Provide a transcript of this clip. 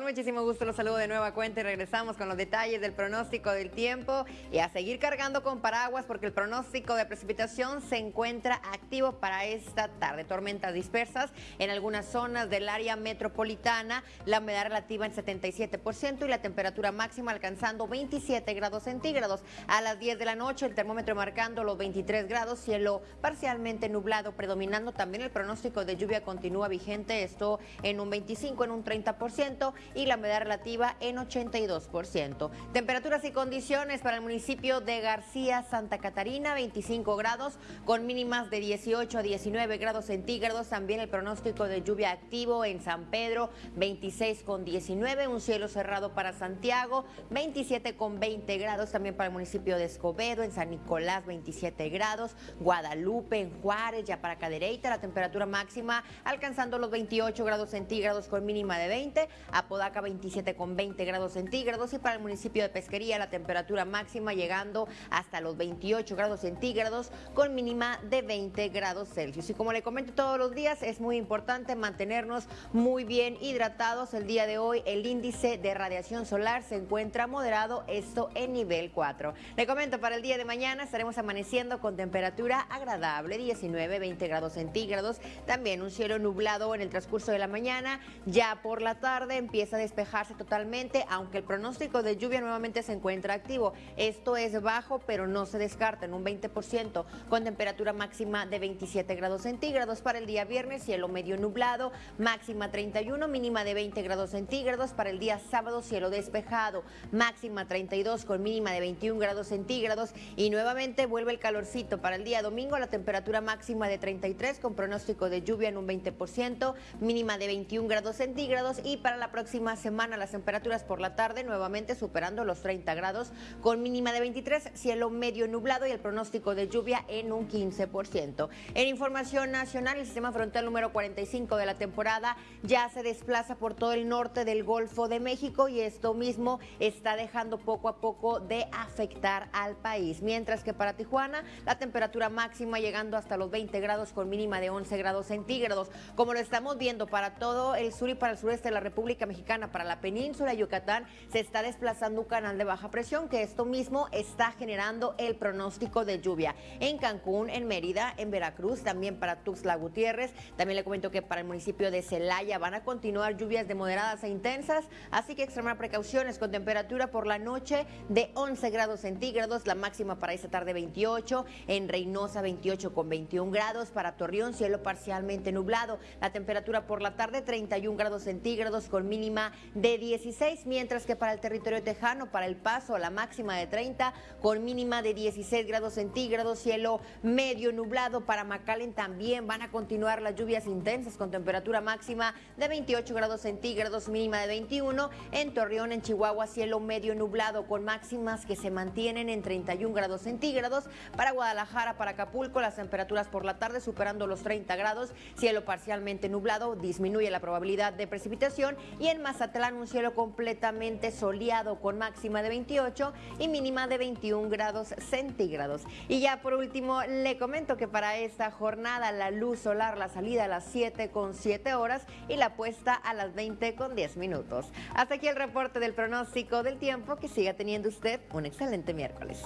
muchísimo gusto, los saludo de nueva cuenta y regresamos con los detalles del pronóstico del tiempo y a seguir cargando con paraguas porque el pronóstico de precipitación se encuentra activo para esta tarde. Tormentas dispersas en algunas zonas del área metropolitana, la humedad relativa en 77% y la temperatura máxima alcanzando 27 grados centígrados. A las 10 de la noche el termómetro marcando los 23 grados, cielo parcialmente nublado, predominando también el pronóstico de lluvia continúa vigente, esto en un 25, en un 30% y la humedad relativa en 82%. Temperaturas y condiciones para el municipio de García, Santa Catarina, 25 grados con mínimas de 18 a 19 grados centígrados. También el pronóstico de lluvia activo en San Pedro, 26 con 19, un cielo cerrado para Santiago, 27 con 20 grados también para el municipio de Escobedo, en San Nicolás 27 grados, Guadalupe, en Juárez, ya para Cadereyta, la temperatura máxima alcanzando los 28 grados centígrados con mínima de 20, Apodaca 27 con 20 grados centígrados y para el municipio de Pesquería la temperatura máxima llegando hasta los 28 grados centígrados con mínima de 20 grados Celsius. Y como le comento todos los días, es muy importante mantenernos muy bien hidratados. El día de hoy el índice de radiación solar se encuentra moderado, esto en nivel 4. Le comento, para el día de mañana estaremos amaneciendo con temperatura agradable, 19, 20 grados centígrados. También un cielo nublado en el transcurso de la mañana. Ya por la tarde empieza a despejarse totalmente, aunque el pronóstico de lluvia nuevamente se encuentra activo. Esto es bajo, pero no se descarta en un 20%, con temperatura máxima de 27 grados centígrados. Para el día viernes, cielo medio nublado, máxima 31, mínima de 20 grados centígrados. Para el día sábado, cielo despejado, máxima 32 con mínima de 21 grados centígrados. Y nuevamente vuelve el calorcito. Para el día domingo, la temperatura máxima de 33 con pronóstico de lluvia en un 20%, mínima de 21 grados centígrados. Y para la próxima semana, las temperaturas por la tarde nuevamente superando los 30 grados con mínima de 23, cielo medio nublado y el pronóstico de lluvia en un 15%. En información nacional, el sistema frontal número 45 de la temporada ya se desplaza por todo el norte del Golfo de México y esto mismo está dejando poco a poco de afectar al país. Mientras que para Tijuana, la temperatura máxima llegando hasta los 20 grados con mínima de 11 grados centígrados. Como lo estamos viendo para todo el sur y para el sureste de la República Mexicana, para la península de Yucatán, se está desplazando un canal de baja presión que esto mismo está generando el pronóstico de lluvia en Cancún, en Mérida, en Veracruz, también para Tuxtla Gutiérrez. También le comento que para el municipio de Celaya van a continuar lluvias de moderadas e intensas, así que extremar precauciones con temperatura por la noche de 11 grados centígrados, la máxima para esta tarde 28, en Reynosa 28 con 21 grados, para Torreón cielo parcialmente nublado, la temperatura por la tarde 31 grados centígrados con mínima de 16, mientras que para el territorio tejano, para el paso, la máxima de 30 con mínima de 16 grados centígrados, cielo medio nublado para McAllen también van a continuar las lluvias intensas con temperatura máxima de 28 grados centígrados, mínima de 21. En Torreón, en Chihuahua, cielo medio nublado con máximas que se mantienen en 31 grados centígrados. Para Guadalajara, para Acapulco, las temperaturas por la tarde superando los 30 grados, cielo parcialmente nublado, disminuye la probabilidad de precipitación. En Mazatlán, un cielo completamente soleado con máxima de 28 y mínima de 21 grados centígrados. Y ya por último, le comento que para esta jornada la luz solar, la salida a las 7 con 7 horas y la puesta a las 20 con 10 minutos. Hasta aquí el reporte del pronóstico del tiempo. Que siga teniendo usted un excelente miércoles.